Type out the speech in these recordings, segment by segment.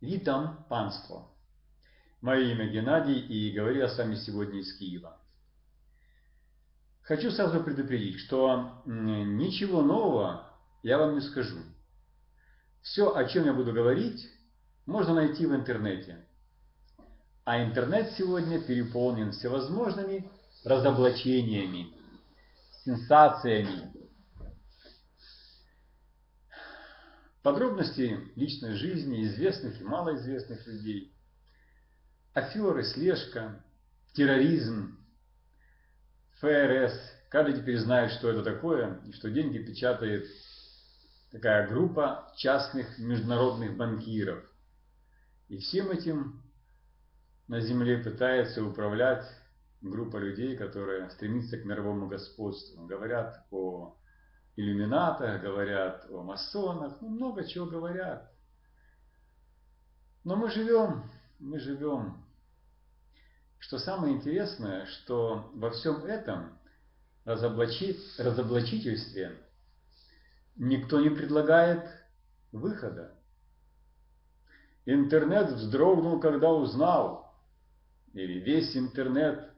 Витам панство. Мое имя Геннадий, и говорю я с вами сегодня из Киева. Хочу сразу предупредить, что ничего нового я вам не скажу. Все, о чем я буду говорить, можно найти в интернете. А интернет сегодня переполнен всевозможными разоблачениями, сенсациями, подробности личной жизни известных и малоизвестных людей, аферы, слежка, терроризм, ФРС. Каждый теперь знает, что это такое, и что деньги печатает такая группа частных международных банкиров. И всем этим на Земле пытается управлять группа людей, которая стремится к мировому господству. Говорят о иллюминатах, говорят о масонах, ну много чего говорят. Но мы живем, мы живем. Что самое интересное, что во всем этом разоблачи, разоблачительстве никто не предлагает выхода. Интернет вздрогнул, когда узнал, или весь интернет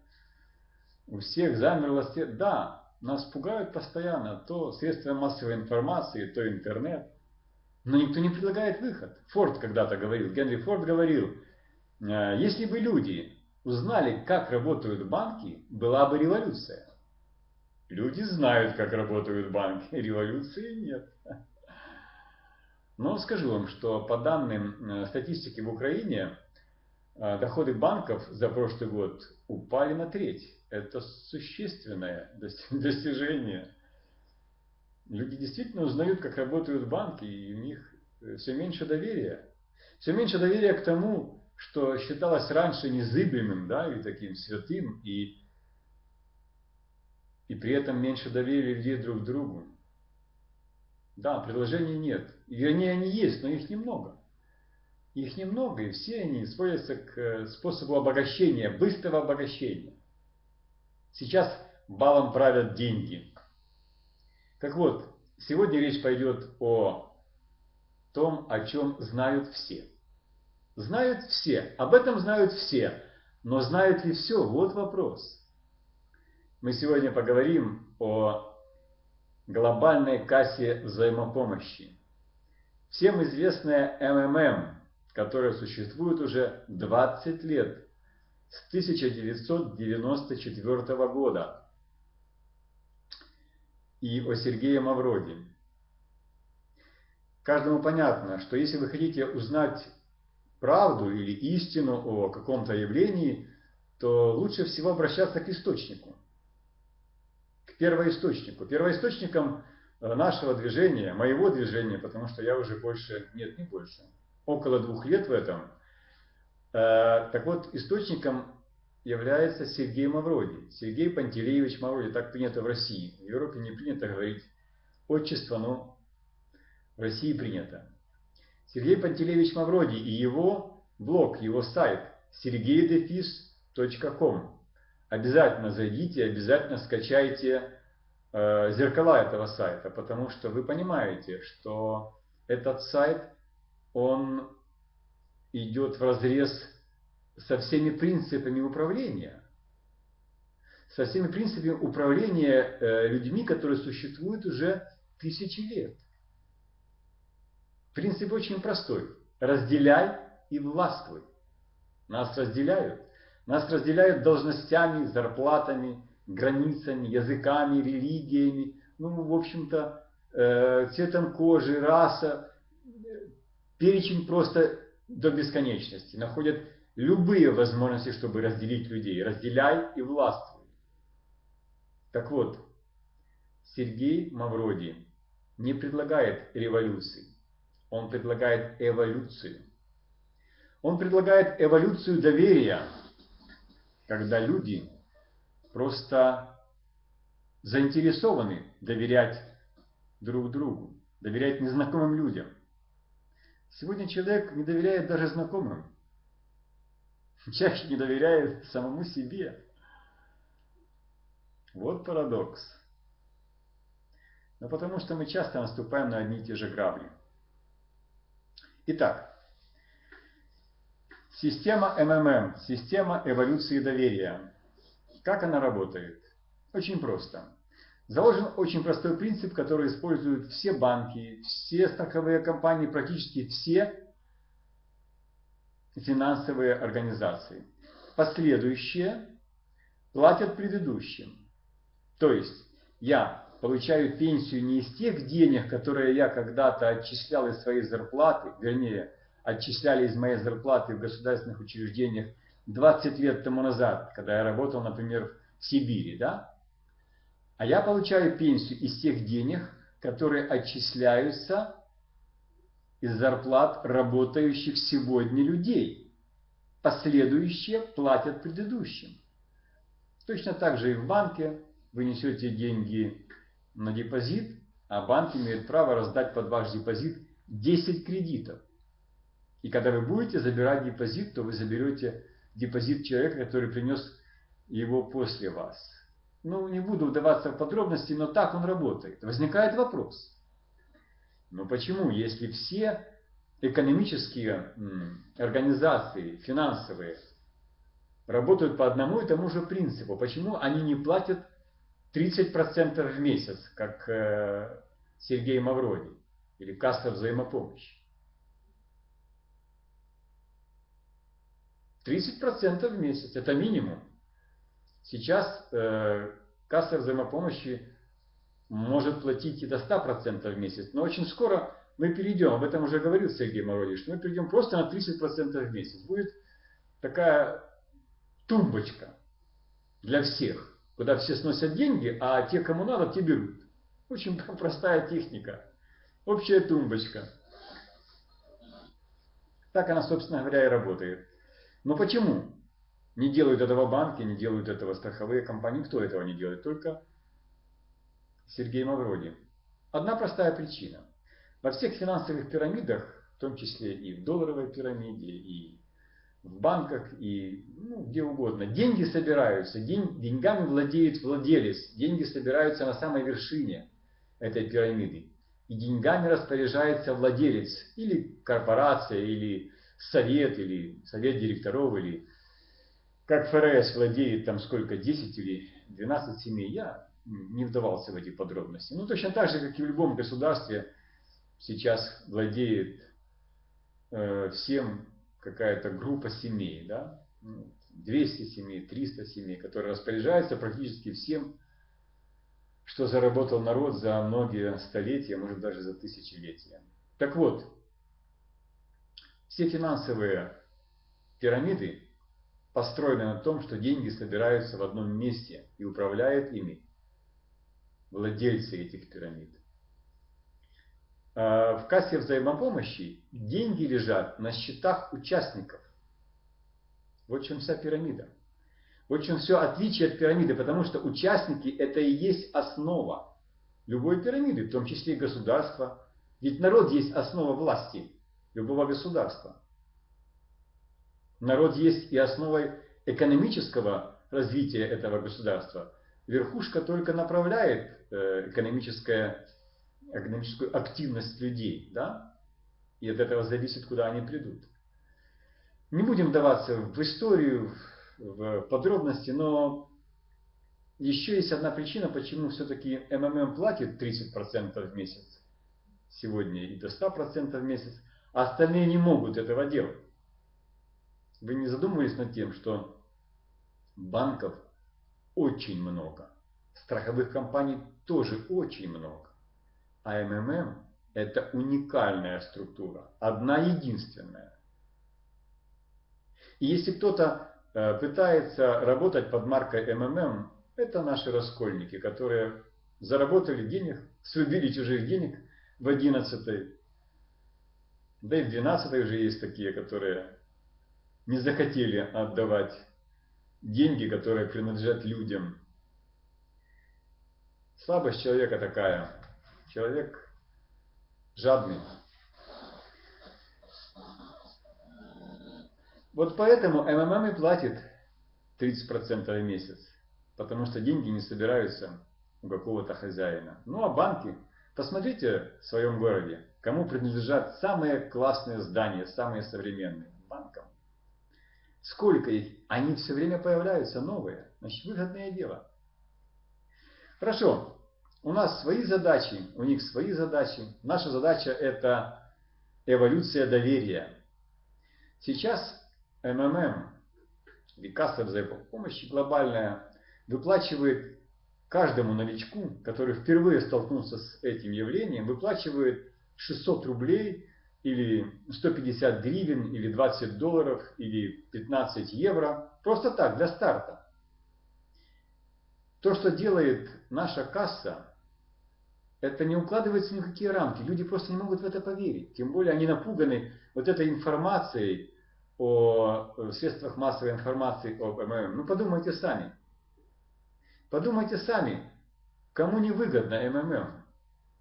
у всех замерло. Да, нас пугают постоянно то средства массовой информации, то интернет. Но никто не предлагает выход. Форд когда-то говорил, Генри Форд говорил, «Э, если бы люди узнали, как работают банки, была бы революция. Люди знают, как работают банки, революции нет. Но скажу вам, что по данным э, статистики в Украине, э, доходы банков за прошлый год упали на треть это существенное достижение. Люди действительно узнают, как работают банки, и у них э, все меньше доверия. Все меньше доверия к тому, что считалось раньше незыблемым, да, и таким святым, и, и при этом меньше доверия людей друг к другу. Да, предложений нет. Вернее, они есть, но их немного. Их немного, и все они сводятся к э, способу обогащения, быстрого обогащения. Сейчас балом правят деньги. Так вот, сегодня речь пойдет о том, о чем знают все. Знают все, об этом знают все, но знают ли все? Вот вопрос. Мы сегодня поговорим о глобальной кассе взаимопомощи. Всем известная МММ, которая существует уже 20 лет с 1994 года и о Сергее Мавроди. Каждому понятно, что если вы хотите узнать правду или истину о каком-то явлении, то лучше всего обращаться к источнику, к первоисточнику. Первоисточником э, нашего движения, моего движения, потому что я уже больше, нет, не больше, около двух лет в этом – так вот, источником является Сергей Мавроди. Сергей Пантелеевич Мавроди, так принято в России. В Европе не принято говорить отчество, но в России принято. Сергей Пантелеевич Мавроди и его блог, его сайт sergeydefis.com. Обязательно зайдите, обязательно скачайте э, зеркала этого сайта, потому что вы понимаете, что этот сайт, он идет в разрез со всеми принципами управления. Со всеми принципами управления э, людьми, которые существуют уже тысячи лет. Принцип очень простой. Разделяй и властвуй. Нас разделяют. Нас разделяют должностями, зарплатами, границами, языками, религиями, ну, в общем-то, э, цветом кожи, раса. Перечень просто до бесконечности, находят любые возможности, чтобы разделить людей. Разделяй и властвуй. Так вот, Сергей Мавроди не предлагает революции, он предлагает эволюцию. Он предлагает эволюцию доверия, когда люди просто заинтересованы доверять друг другу, доверять незнакомым людям – Сегодня человек не доверяет даже знакомым. Чаще не доверяет самому себе. Вот парадокс. Но потому что мы часто наступаем на одни и те же грабли. Итак, Система МММ, система эволюции доверия. Как она работает? Очень просто. Заложен очень простой принцип, который используют все банки, все страховые компании, практически все финансовые организации. Последующие платят предыдущим. То есть я получаю пенсию не из тех денег, которые я когда-то отчислял из своей зарплаты, вернее, отчисляли из моей зарплаты в государственных учреждениях 20 лет тому назад, когда я работал, например, в Сибири, да? А я получаю пенсию из тех денег, которые отчисляются из зарплат работающих сегодня людей. Последующие платят предыдущим. Точно так же и в банке вы несете деньги на депозит, а банк имеет право раздать под ваш депозит 10 кредитов. И когда вы будете забирать депозит, то вы заберете депозит человека, который принес его после вас. Ну, не буду вдаваться в подробности, но так он работает. Возникает вопрос. Но почему, если все экономические организации, финансовые, работают по одному и тому же принципу, почему они не платят 30% в месяц, как э, Сергей Мавроди или касса взаимопомощи? 30% в месяц, это минимум. Сейчас э, касса взаимопомощи может платить и до 100% в месяц, но очень скоро мы перейдем, об этом уже говорил Сергей Мородиш, мы перейдем просто на 30% в месяц. Будет такая тумбочка для всех, куда все сносят деньги, а те, кому надо, те берут. Очень простая техника. Общая тумбочка. Так она, собственно говоря, и работает. Но почему? Не делают этого банки, не делают этого страховые компании. Кто этого не делает? Только Сергей Мавроди. Одна простая причина. Во всех финансовых пирамидах, в том числе и в долларовой пирамиде, и в банках, и ну, где угодно, деньги собираются, день, деньгами владеет владелец, деньги собираются на самой вершине этой пирамиды. И деньгами распоряжается владелец, или корпорация, или совет, или совет директоров, или как ФРС владеет там сколько, 10 или 12 семей, я не вдавался в эти подробности. Ну, точно так же, как и в любом государстве, сейчас владеет э, всем какая-то группа семей, да, 200 ну, семей, 300 семей, которые распоряжаются практически всем, что заработал народ за многие столетия, может даже за тысячелетия. Так вот, все финансовые пирамиды построены на том, что деньги собираются в одном месте и управляют ими владельцы этих пирамид. А, в кассе взаимопомощи деньги лежат на счетах участников. Вот в чем вся пирамида. Вот в чем все отличие от пирамиды, потому что участники это и есть основа любой пирамиды, в том числе и государства. Ведь народ есть основа власти любого государства. Народ есть и основой экономического развития этого государства. Верхушка только направляет э, экономическое экономическую активность людей, да? И от этого зависит, куда они придут. Не будем вдаваться в историю, в подробности, но еще есть одна причина, почему все-таки МММ платит 30% в месяц сегодня и до 100% в месяц, а остальные не могут этого делать. Вы не задумывались над тем, что банков очень много, страховых компаний тоже очень много. А МММ – это уникальная структура, одна единственная. И если кто-то э, пытается работать под маркой МММ, это наши раскольники, которые заработали денег, срубили чужих денег в 11 да и в 12 уже есть такие, которые не захотели отдавать деньги, которые принадлежат людям. Слабость человека такая. Человек жадный. Вот поэтому МММ и платит 30% в месяц, потому что деньги не собираются у какого-то хозяина. Ну а банки, посмотрите в своем городе, кому принадлежат самые классные здания, самые современные банкам. Сколько их? Они все время появляются новые. Значит, выгодное дело. Хорошо. У нас свои задачи, у них свои задачи. Наша задача это эволюция доверия. Сейчас МММ, или касса взаимопомощи глобальная, выплачивает каждому новичку, который впервые столкнулся с этим явлением, выплачивает 600 рублей или 150 гривен, или 20 долларов, или 15 евро. Просто так, для старта. То, что делает наша касса, это не укладывается ни в какие рамки. Люди просто не могут в это поверить. Тем более они напуганы вот этой информацией о средствах массовой информации об МММ. Ну подумайте сами. Подумайте сами, кому невыгодно МММ.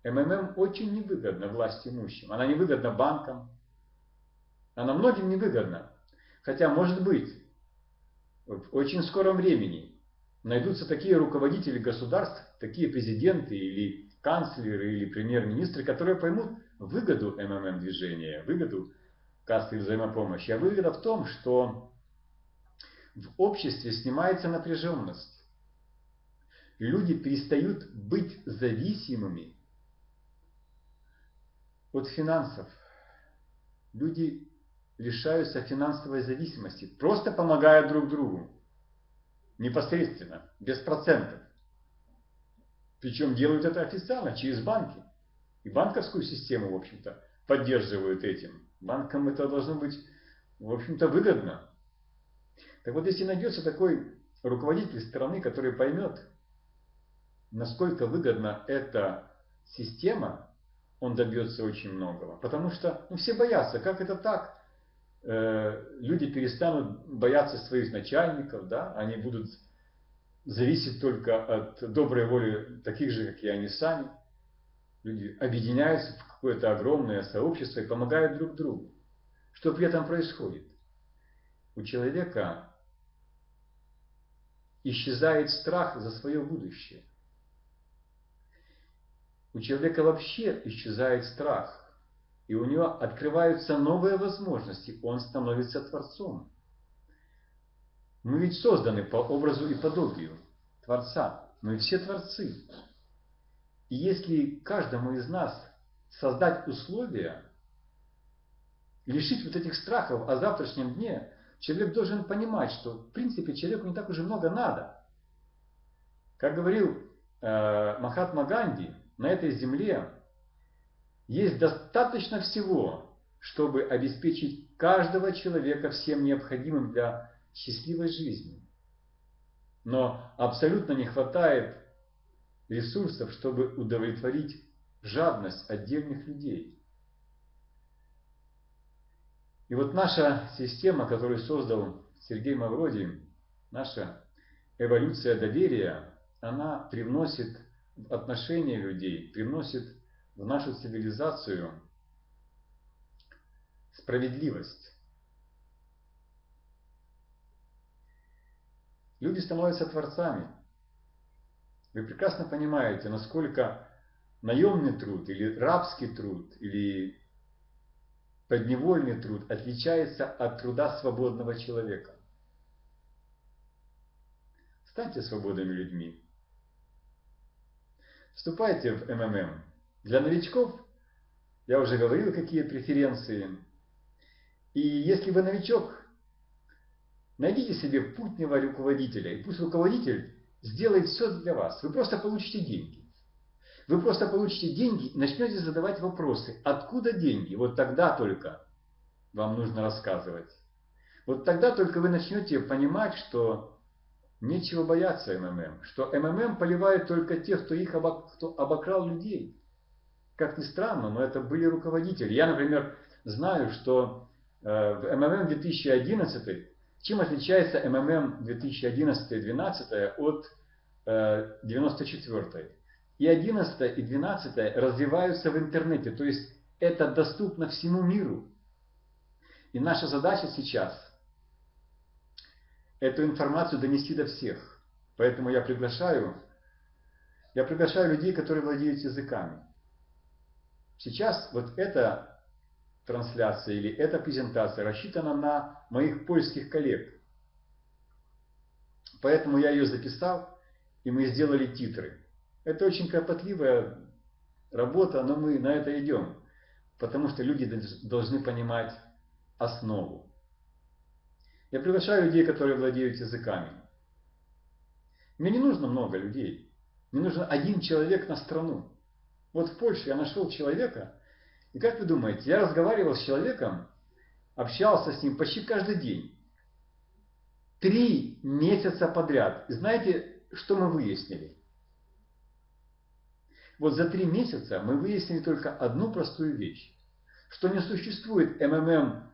МММ очень невыгодна власть имущим. Она невыгодна банкам. Она многим невыгодна. Хотя, может быть, в очень скором времени найдутся такие руководители государств, такие президенты или канцлеры или премьер-министры, которые поймут выгоду МММ движения, выгоду кассы взаимопомощи. А выгода в том, что в обществе снимается напряженность. Люди перестают быть зависимыми от финансов. Люди лишаются финансовой зависимости, просто помогая друг другу. Непосредственно, без процентов. Причем делают это официально, через банки. И банковскую систему, в общем-то, поддерживают этим. Банкам это должно быть, в общем-то, выгодно. Так вот, если найдется такой руководитель страны, который поймет, насколько выгодна эта система, он добьется очень многого. Потому что ну, все боятся, как это так? Э, люди перестанут бояться своих начальников, да? они будут зависеть только от доброй воли таких же, как и они сами. Люди объединяются в какое-то огромное сообщество и помогают друг другу. Что при этом происходит? У человека исчезает страх за свое будущее. У человека вообще исчезает страх, и у него открываются новые возможности, он становится Творцом. Мы ведь созданы по образу и подобию Творца. Мы все Творцы. И если каждому из нас создать условия, лишить вот этих страхов о завтрашнем дне, человек должен понимать, что в принципе человеку не так уже много надо. Как говорил э, Махатма Ганди, на этой земле есть достаточно всего, чтобы обеспечить каждого человека всем необходимым для счастливой жизни. Но абсолютно не хватает ресурсов, чтобы удовлетворить жадность отдельных людей. И вот наша система, которую создал Сергей Мавроди, наша эволюция доверия, она привносит отношения людей, привносит в нашу цивилизацию справедливость. Люди становятся творцами. Вы прекрасно понимаете, насколько наемный труд или рабский труд или подневольный труд отличается от труда свободного человека. Станьте свободными людьми. Вступайте в МММ. Для новичков я уже говорил, какие преференции. И если вы новичок, найдите себе путнего руководителя, и пусть руководитель сделает все для вас. Вы просто получите деньги. Вы просто получите деньги и начнете задавать вопросы. Откуда деньги? Вот тогда только вам нужно рассказывать. Вот тогда только вы начнете понимать, что Нечего бояться МММ, что МММ поливает только тех, кто их обок... кто обокрал людей. Как ни странно, но это были руководители. Я, например, знаю, что э, в МММ 2011, чем отличается МММ 2011-2012 от э, 94 И 11 и 12 развиваются в интернете, то есть это доступно всему миру. И наша задача сейчас – эту информацию донести до всех. Поэтому я приглашаю, я приглашаю людей, которые владеют языками. Сейчас вот это трансляция или эта презентация рассчитана на моих польских коллег. Поэтому я ее записал, и мы сделали титры. Это очень кропотливая работа, но мы на это идем, потому что люди должны понимать основу. Я приглашаю людей, которые владеют языками. Мне не нужно много людей. Мне нужен один человек на страну. Вот в Польше я нашел человека, и как вы думаете, я разговаривал с человеком, общался с ним почти каждый день. Три месяца подряд. И знаете, что мы выяснили? Вот за три месяца мы выяснили только одну простую вещь, что не существует МММ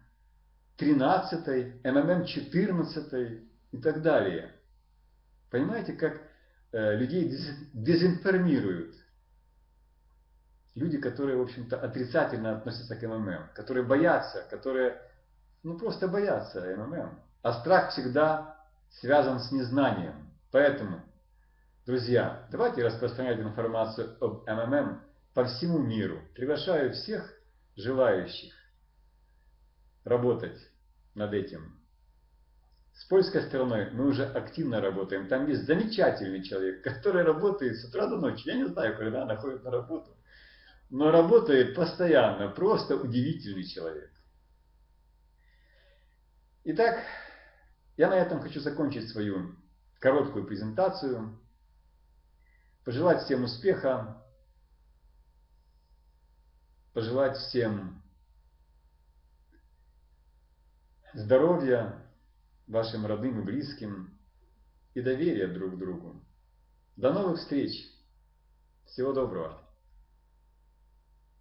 13, МММ 14 и так далее. Понимаете, как э, людей дезинформируют. Люди, которые, в общем-то, отрицательно относятся к МММ, которые боятся, которые, ну, просто боятся МММ. А страх всегда связан с незнанием. Поэтому, друзья, давайте распространять информацию об МММ по всему миру. Приглашаю всех желающих работать над этим. С польской стороной мы уже активно работаем. Там есть замечательный человек, который работает с утра до ночи. Я не знаю, когда она ходит на работу. Но работает постоянно. Просто удивительный человек. Итак, я на этом хочу закончить свою короткую презентацию. Пожелать всем успеха. Пожелать всем здоровья вашим родным и близким и доверия друг другу. До новых встреч! Всего доброго!